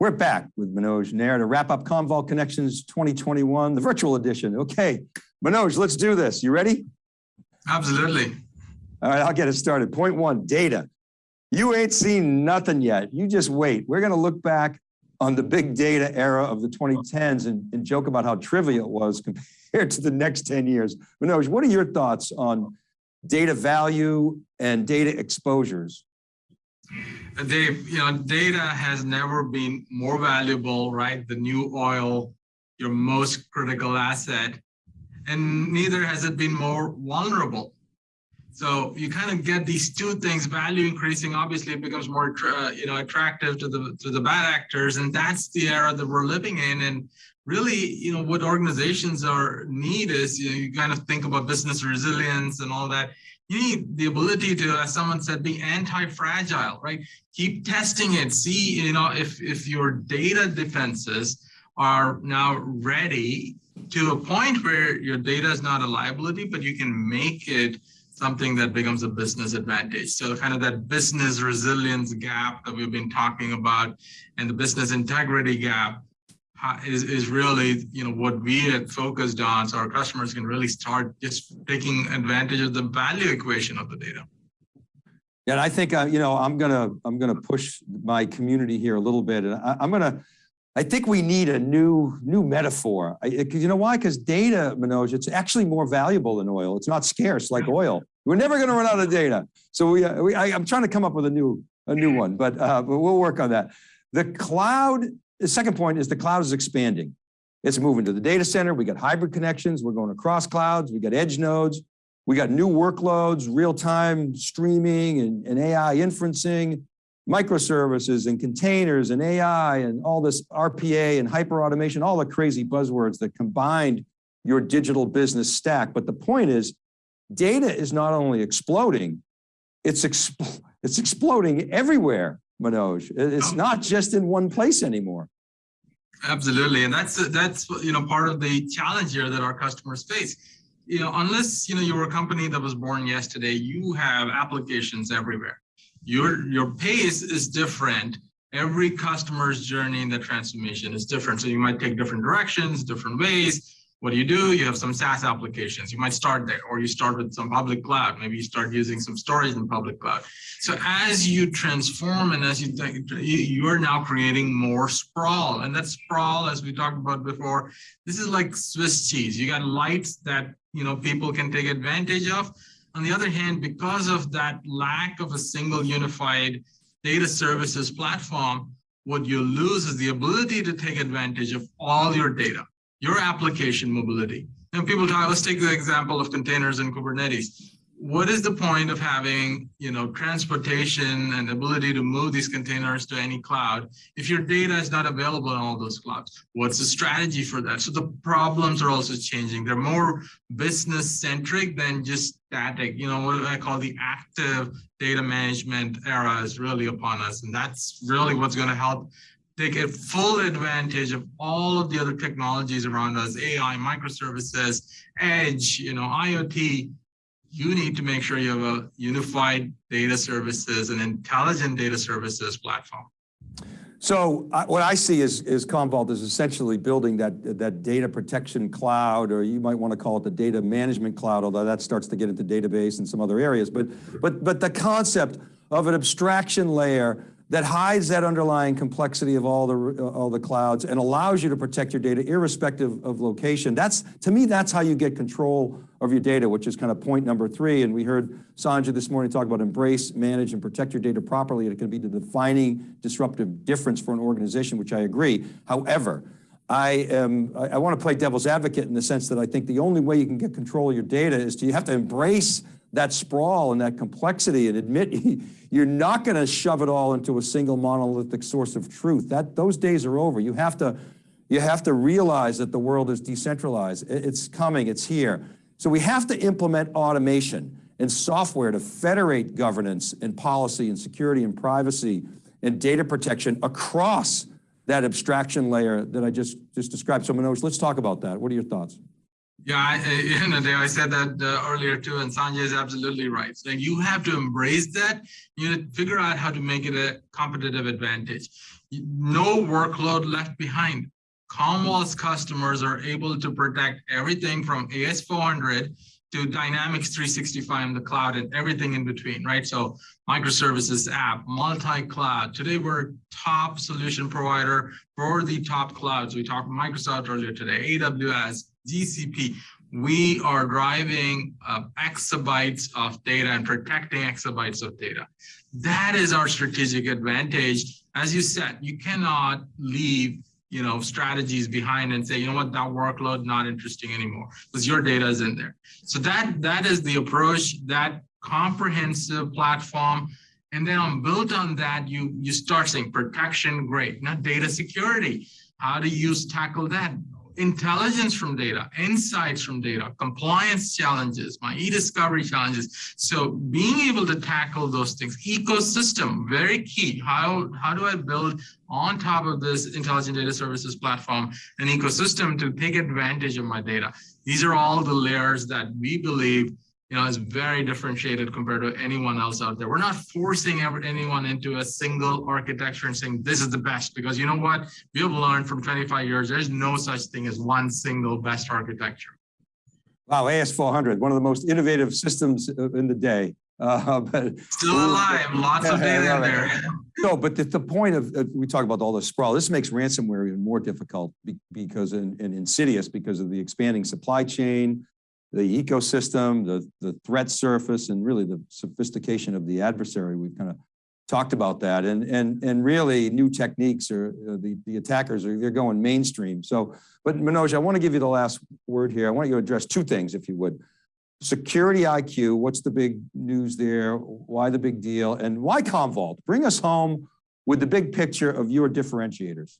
We're back with Manoj Nair to wrap up Commvault Connections 2021, the virtual edition. Okay, Manoj, let's do this. You ready? Absolutely. All right, I'll get it started. Point one, data. You ain't seen nothing yet. You just wait. We're going to look back on the big data era of the 2010s and, and joke about how trivial it was compared to the next 10 years. Manoj, what are your thoughts on data value and data exposures? Dave, you know, data has never been more valuable, right? The new oil, your most critical asset, and neither has it been more vulnerable. So you kind of get these two things, value increasing, obviously it becomes more, uh, you know, attractive to the, to the bad actors. And that's the era that we're living in. And really, you know, what organizations are need is, you know, you kind of think about business resilience and all that. You need the ability to, as someone said, be anti-fragile, right? Keep testing it, see, you know, if, if your data defenses are now ready to a point where your data is not a liability, but you can make it something that becomes a business advantage. So kind of that business resilience gap that we've been talking about and the business integrity gap is, is really, you know, what we had focused on so our customers can really start just taking advantage of the value equation of the data. And I think, uh, you know, I'm going to, I'm going to push my community here a little bit and I, I'm going to, I think we need a new new metaphor. Because you know why? Because data, Manoj, it's actually more valuable than oil. It's not scarce like oil. We're never going to run out of data. So we, uh, we I, am trying to come up with a new a new one, but uh, but we'll work on that. The cloud. The second point is the cloud is expanding. It's moving to the data center. We got hybrid connections. We're going across clouds. We got edge nodes. We got new workloads, real time streaming and, and AI inferencing microservices and containers and AI and all this RPA and hyper automation, all the crazy buzzwords that combined your digital business stack. But the point is data is not only exploding, it's, expl it's exploding everywhere, Manoj. It's not just in one place anymore. Absolutely, and that's that's you know part of the challenge here that our customers face. You know, unless you know you're a company that was born yesterday, you have applications everywhere your your pace is different every customer's journey in the transformation is different so you might take different directions different ways what do you do? You have some saas applications. You might start there or you start with some public cloud. Maybe you start using some storage in public cloud. So as you transform and as you you are now creating more sprawl and that sprawl as we talked about before this is like swiss cheese. You got lights that you know people can take advantage of. On the other hand, because of that lack of a single unified data services platform, what you lose is the ability to take advantage of all your data, your application mobility. And people talk, let's take the example of containers and Kubernetes. What is the point of having you know transportation and ability to move these containers to any cloud if your data is not available in all those clouds? What's the strategy for that? So the problems are also changing. They're more business centric than just static. You know what i call the active data management era is really upon us and that's really what's going to help take full advantage of all of the other technologies around us ai microservices edge you know iot you need to make sure you have a unified data services and intelligent data services platform. So uh, what I see is, is Commvault is essentially building that, that data protection cloud, or you might want to call it the data management cloud, although that starts to get into database and some other areas. But, but, but the concept of an abstraction layer that hides that underlying complexity of all the, all the clouds and allows you to protect your data irrespective of location. That's, to me, that's how you get control of your data, which is kind of point number three. And we heard Sanjay this morning talk about embrace, manage, and protect your data properly. And it can be the defining disruptive difference for an organization, which I agree. However, I am, I, I want to play devil's advocate in the sense that I think the only way you can get control of your data is to, you have to embrace that sprawl and that complexity and admit you're not going to shove it all into a single monolithic source of truth. That Those days are over. You have to, you have to realize that the world is decentralized. It's coming, it's here. So we have to implement automation and software to federate governance and policy and security and privacy and data protection across that abstraction layer that I just, just described. So Manoj, let's talk about that. What are your thoughts? Yeah, I, you know, I said that uh, earlier too, and Sanjay is absolutely right. So you have to embrace that. You know, figure out how to make it a competitive advantage. No workload left behind. Commvault's customers are able to protect everything from AS400 to Dynamics 365 in the cloud and everything in between, right? So microservices app, multi-cloud. Today, we're top solution provider for the top clouds. We talked Microsoft earlier today, AWS, GCP. We are driving uh, exabytes of data and protecting exabytes of data. That is our strategic advantage. As you said, you cannot leave you know, strategies behind and say, you know what, that workload not interesting anymore because your data is in there. So that that is the approach, that comprehensive platform. And then on built on that, you you start saying protection, great. Now data security. How do you tackle that? Intelligence from data, insights from data, compliance challenges, my e-discovery challenges. So being able to tackle those things, ecosystem, very key. How, how do I build on top of this intelligent data services platform, an ecosystem to take advantage of my data? These are all the layers that we believe you know, is very differentiated compared to anyone else out there. We're not forcing ever, anyone into a single architecture and saying this is the best, because you know what? We have learned from 25 years, there's no such thing as one single best architecture. Wow, AS400, one of the most innovative systems in the day. Uh, but Still alive, lots of data in there. No, but the, the point of, of- we talk about all the sprawl, this makes ransomware even more difficult be- because, and and insidious because of the expanding supply chain, the ecosystem, the, the threat surface, and really the sophistication of the adversary. We've kind of talked about that. And, and, and really new techniques are, uh, the, the attackers are, they're going mainstream. So, but Manoj, I want to give you the last word here. I want you to address two things, if you would. Security IQ, what's the big news there? Why the big deal? And why Commvault? Bring us home with the big picture of your differentiators.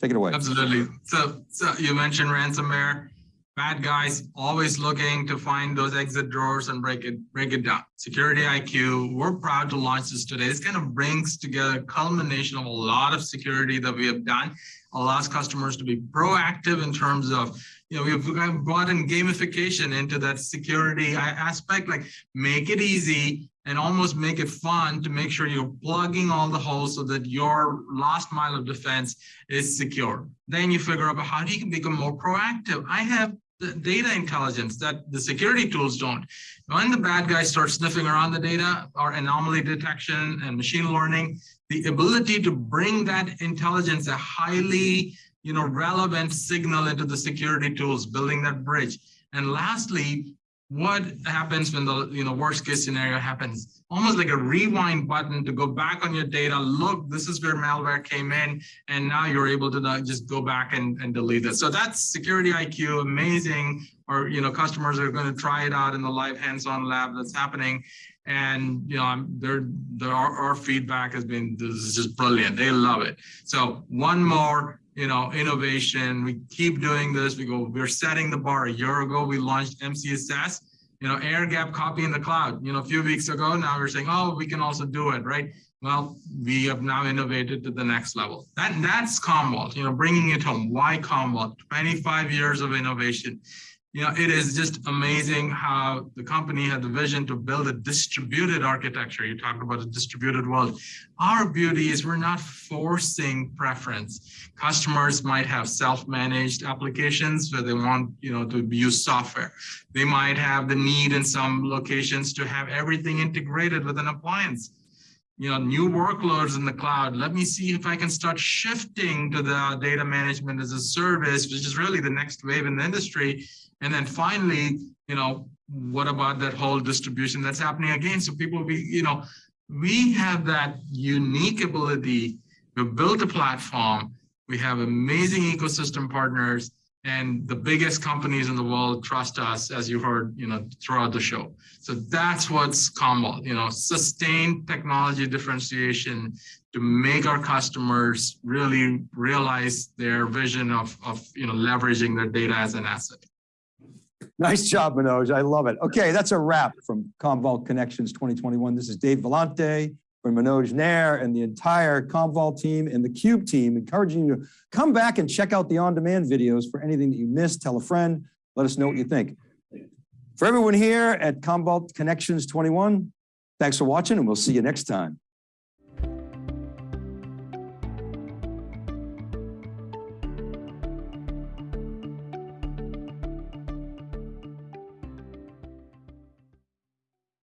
Take it away. Absolutely. So, so you mentioned ransomware. Bad guys always looking to find those exit drawers and break it, break it down. Security IQ, we're proud to launch this today. This kind of brings together a culmination of a lot of security that we have done, allows customers to be proactive in terms of, you know, we've brought in gamification into that security aspect, like make it easy and almost make it fun to make sure you're plugging all the holes so that your last mile of defense is secure. Then you figure out how do you become more proactive. I have the data intelligence that the security tools don't. When the bad guys start sniffing around the data or anomaly detection and machine learning, the ability to bring that intelligence, a highly you know, relevant signal into the security tools, building that bridge. And lastly, what happens when the you know worst case scenario happens? Almost like a rewind button to go back on your data look this is where malware came in and now you're able to just go back and, and delete it. So that's security iq amazing. Or you know customers are going to try it out in the live hands-on lab that's happening. And you know I'm, our, our feedback has been this is just brilliant. They love it. So one more you know, innovation. We keep doing this. We go, we're setting the bar. A year ago, we launched MCSS, you know, air gap copy in the cloud. You know, a few weeks ago, now we're saying, oh, we can also do it, right? Well, we have now innovated to the next level. That That's Commvault, you know, bringing it home. Why Commvault? 25 years of innovation. You know, it is just amazing how the company had the vision to build a distributed architecture. You talked about a distributed world. Our beauty is we're not forcing preference. Customers might have self-managed applications where they want, you know, to use software. They might have the need in some locations to have everything integrated with an appliance you know, new workloads in the cloud. Let me see if I can start shifting to the data management as a service, which is really the next wave in the industry. And then finally, you know, what about that whole distribution that's happening again? So people be, you know, we have that unique ability. We've built a platform. We have amazing ecosystem partners and the biggest companies in the world trust us, as you heard, you know, throughout the show. So that's what's Commvault, you know, sustained technology differentiation to make our customers really realize their vision of, of you know, leveraging their data as an asset. Nice job, Manoj. I love it. Okay, that's a wrap from Commvault Connections 2021. This is Dave Vellante from Manoj Nair and the entire Commvault team and the Cube team, encouraging you to come back and check out the on-demand videos for anything that you missed. Tell a friend, Let us know what you think. For everyone here at Commvault Connections 21, thanks for watching and we'll see you next time.